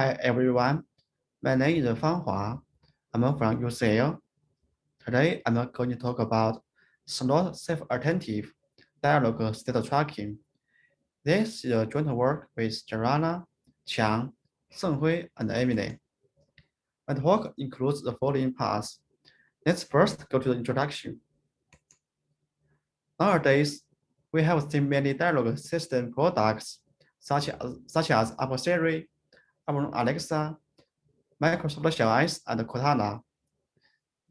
Hi everyone, my name is Fanghua. I'm from UCL. Today I'm going to talk about Slot Self Attentive Dialogue State Tracking. This is a joint work with Jarana, Qiang, Shenghui, and Emily. My talk includes the following parts. Let's first go to the introduction. Nowadays, we have seen many dialogue system products such as, such as Apple Amazon Alexa, Microsoft Xiao and Cortana.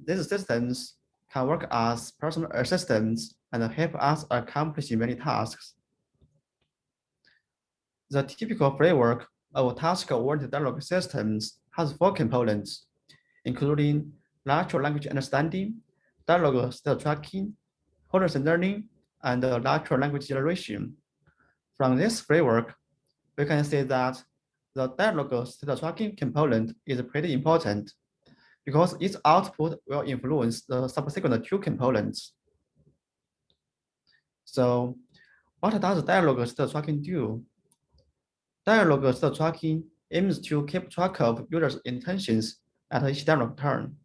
These systems can work as personal assistants and help us accomplish many tasks. The typical framework of task-oriented dialogue systems has four components, including natural language understanding, dialogue state tracking, horizontal learning, and natural language generation. From this framework, we can say that the dialogue tracking component is pretty important because its output will influence the subsequent two components. So what does dialogue state tracking do? Dialogue state tracking aims to keep track of users' intentions at each dialogue turn.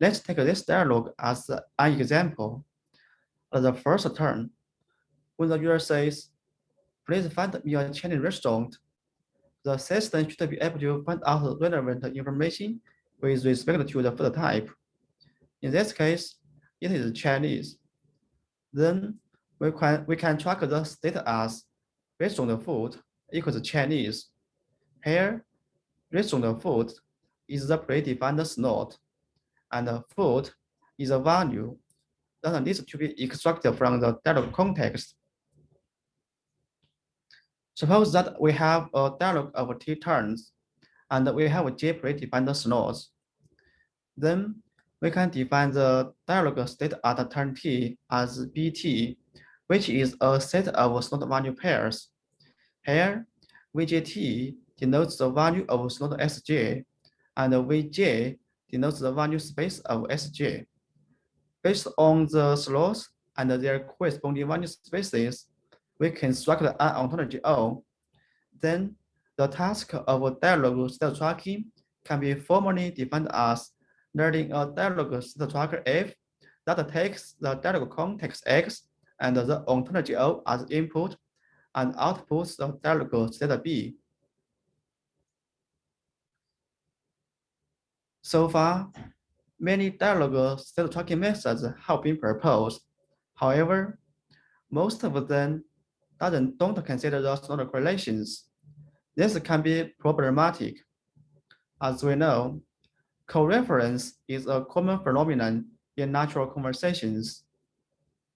Let's take this dialogue as an example. At the first turn, when the user says, please find me a Chinese restaurant, the system should be able to find out relevant information with respect to the food type. In this case, it is Chinese. Then we can, we can track the status based on the food equals Chinese. Here, based on the food is the predefined slot, and the food is a value that needs to be extracted from the data context. Suppose that we have a dialog of t turns, and we have j predefined slots. Then we can define the dialog state at turn t as bt, which is a set of slot value pairs. Here, vjt denotes the value of slot sj, and vj denotes the value space of sj. Based on the slots and their corresponding value spaces, we construct an ontology O. Then the task of dialog state tracking can be formally defined as learning a dialog state tracker F that takes the dialog context X and the ontology O as input and outputs the dialog state B. So far, many dialog state tracking methods have been proposed. However, most of them doesn't, don't consider those nodal correlations. This can be problematic. As we know, co-reference is a common phenomenon in natural conversations.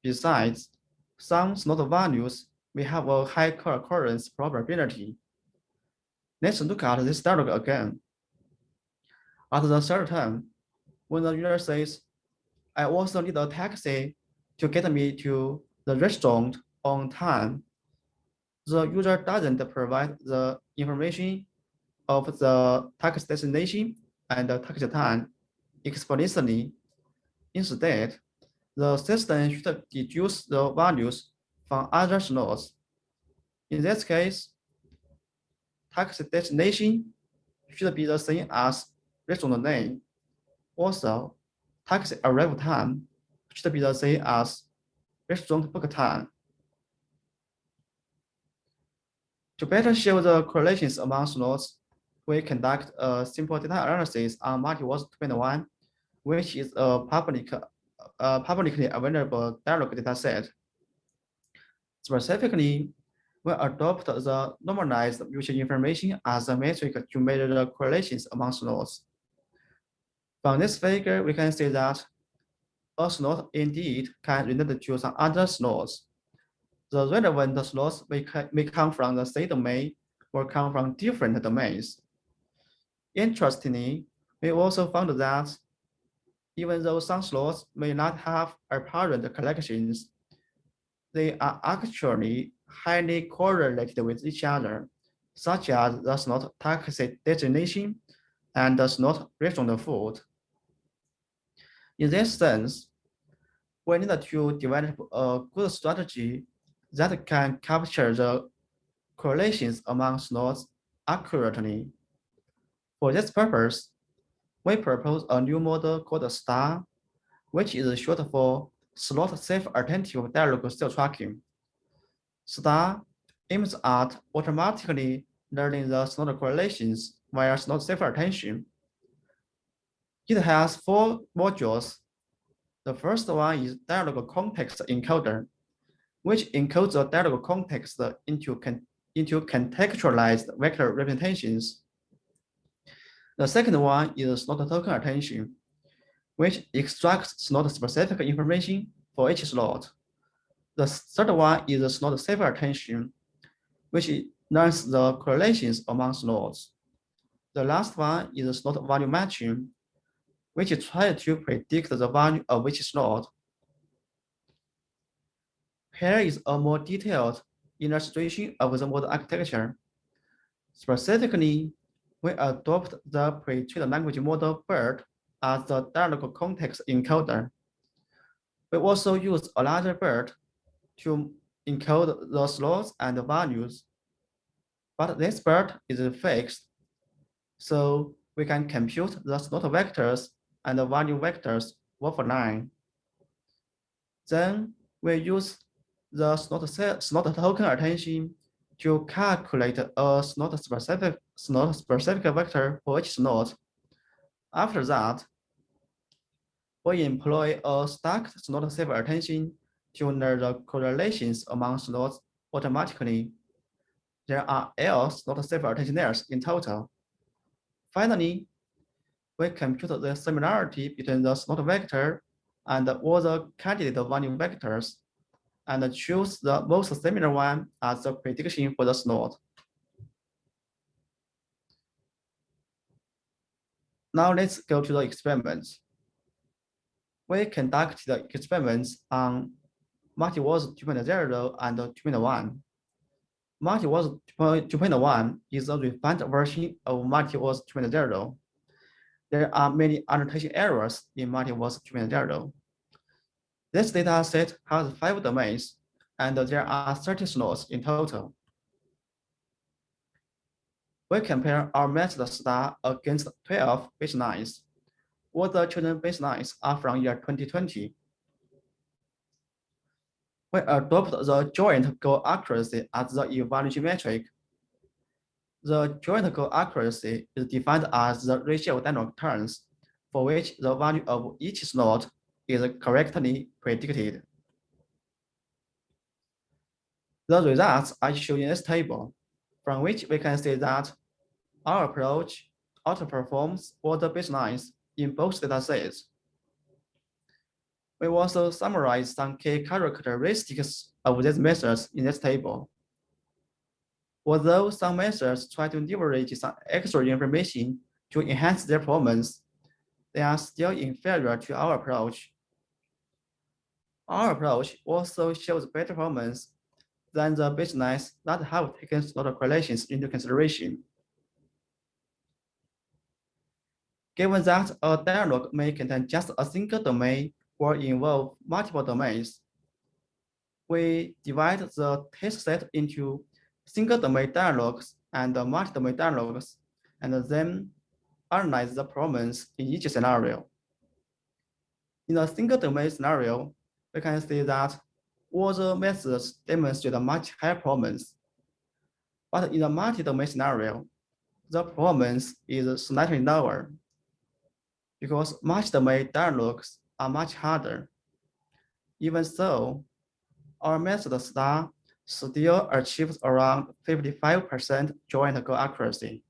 Besides, some slot values may have a high co-occurrence probability. Let's look at this dialog again. At the third time, when the user says, I also need a taxi to get me to the restaurant on time, the user doesn't provide the information of the tax destination and the tax time explicitly. Instead, the system should deduce the values from other slots. In this case, tax destination should be the same as restaurant name. Also, tax arrival time should be the same as restaurant book time. To better show the correlations among slots, we conduct a simple data analysis on MultiWOZ 2.1, which is a public, publicly available dialog dataset. Specifically, we adopt the normalized mutual information as a metric to measure the correlations among slots. From this figure, we can see that a slot indeed can relate to some other slots the relevant slots may, may come from the same domain or come from different domains. Interestingly, we also found that even though some slots may not have apparent collections, they are actually highly correlated with each other, such as the slot taxi designation and the slot restaurant food. In this sense, we need to develop a good strategy that can capture the correlations among slots accurately For this purpose, we propose a new model called STAR, which is short for Slot Self Attentive Dialog State Tracking. STAR aims at automatically learning the slot correlations via slot self attention. It has four modules. The first one is dialog context encoder, which encodes the dialog context into, into contextualized vector representations. The second one is slot token attention, which extracts slot-specific information for each slot. The third one is slot self attention, which learns the correlations among slots. The last one is slot value matching, which tries to predict the value of each slot. Here is a more detailed illustration of the model architecture. Specifically, we adopt the pre-trained language model BERT as the dialog context encoder. We also use a larger BERT to encode the slots and the values. But this BERT is fixed, so we can compute the slot vectors and the value vectors offline. Then we use the slot, slot token attention to calculate a slot specific slot specific vector for each slot. After that, we employ a stacked slot self attention to learn the correlations among slots automatically. There are L slot self attention layers in total. Finally, we compute the similarity between the slot vector and all the candidate value vectors and choose the most similar one as the prediction for the slot. Now let's go to the experiments. We conduct the experiments on MultiWOZ 2.0 and 2.1. MultiWOZ 2.1 is a refined version of MultiWOZ 2.0. There are many annotation errors in MultiWOZ 2.0. This data set has five domains, and there are 30 slots in total. We compare our method star against 12 baselines. All the chosen baselines are from year 2020. We adopt the joint goal accuracy as the evaluation metric. The joint goal accuracy is defined as the ratio of dynamic turns for which the value of each slot is correctly predicted. The results are shown in this table, from which we can see that our approach outperforms all the baselines in both datasets. We also summarize some key characteristics of these methods in this table. Although some methods try to leverage some extra information to enhance their performance, they are still inferior to our approach our approach also shows better performance than the baselines that have taken slot correlations into consideration. Given that a dialog may contain just a single domain or involve multiple domains, we divide the test set into single domain dialogues and multi-domain dialogues, and then analyze the performance in each scenario. In a single domain scenario, we can see that all the methods demonstrate a much higher performance. But in the multi-domain scenario, the performance is slightly lower because multi-domain dialogues are much harder. Even so, our method star still achieves around 55% joint goal accuracy.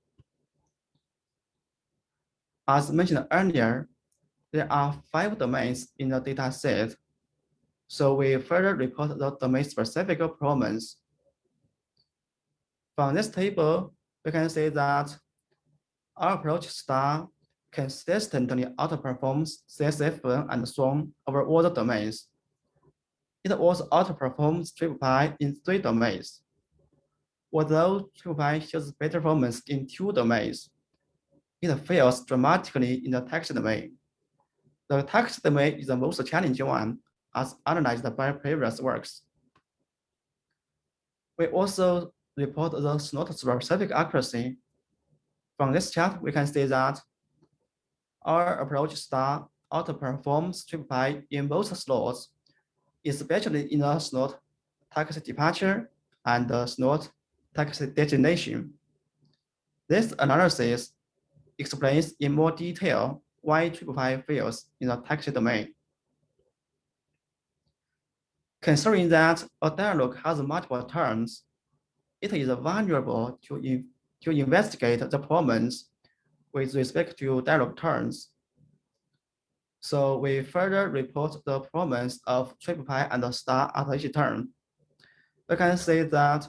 As mentioned earlier, there are five domains in the data set so we further report the domain-specific performance. From this table, we can see that our approach star consistently outperforms CSFN and SWAN over all the domains. It also outperforms TripPy in three domains. Although TripPy shows better performance in two domains, it fails dramatically in the text domain. The text domain is the most challenging one as analyzed by previous works. We also report the slot specific accuracy. From this chart, we can see that our approach star outperforms TripPy in both slots, especially in the slot taxi departure and the slot taxi destination. This analysis explains in more detail why TripPy fails in the taxi domain. Considering that a dialog has multiple turns, it is vulnerable to, in, to investigate the performance with respect to dialog turns. So we further report the performance of triple TripPy and star at each turn. We can see that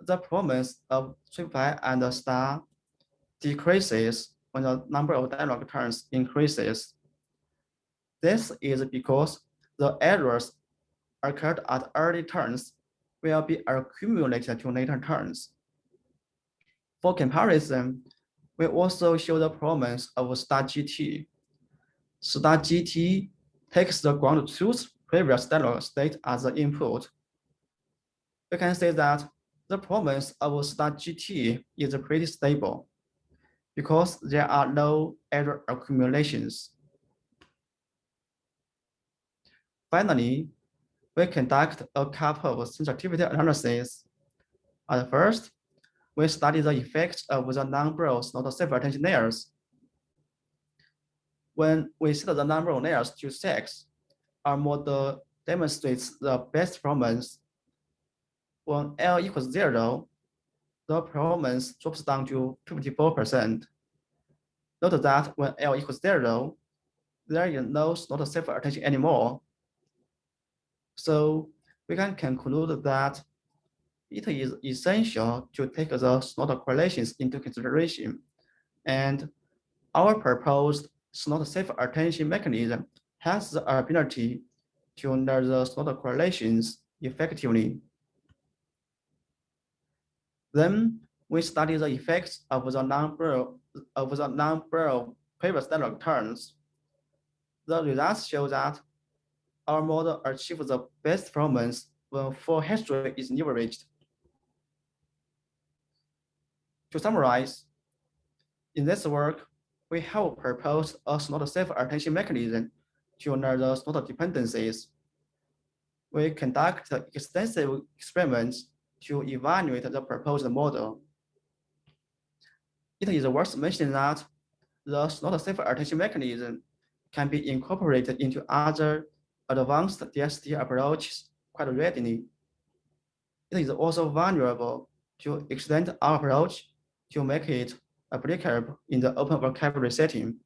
the performance of triple TripPy and star decreases when the number of dialog turns increases. This is because the errors occurred at early turns will be accumulated to later turns. For comparison, we also show the performance of Star GT. Star GT takes the ground truth previous dialog state as the input. We can say that the performance of Star GT is pretty stable because there are no error accumulations. Finally, we conduct a couple of sensitivity analyses. At first, we study the effects of the number of slot self attention layers. When we set the number of layers to six, our model demonstrates the best performance. When L equals zero, the performance drops down to 54%. Note that when L equals zero, there is no slot self attention anymore. So we can conclude that it is essential to take the slot correlations into consideration. And our proposed slot self attention mechanism has the ability to learn the slot correlations effectively. Then we study the effects of the number of the number of previous dialog turns. The results show that our model achieves the best performance when full history is leveraged. To summarize, in this work, we have proposed a slot self attention mechanism to learn the slot dependencies. We conduct extensive experiments to evaluate the proposed model. It is worth mentioning that the slot self attention mechanism can be incorporated into other advanced DST approaches quite readily. It is also vulnerable to extend our approach to make it applicable in the open vocabulary setting.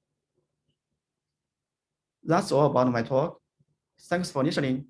That's all about my talk. Thanks for listening.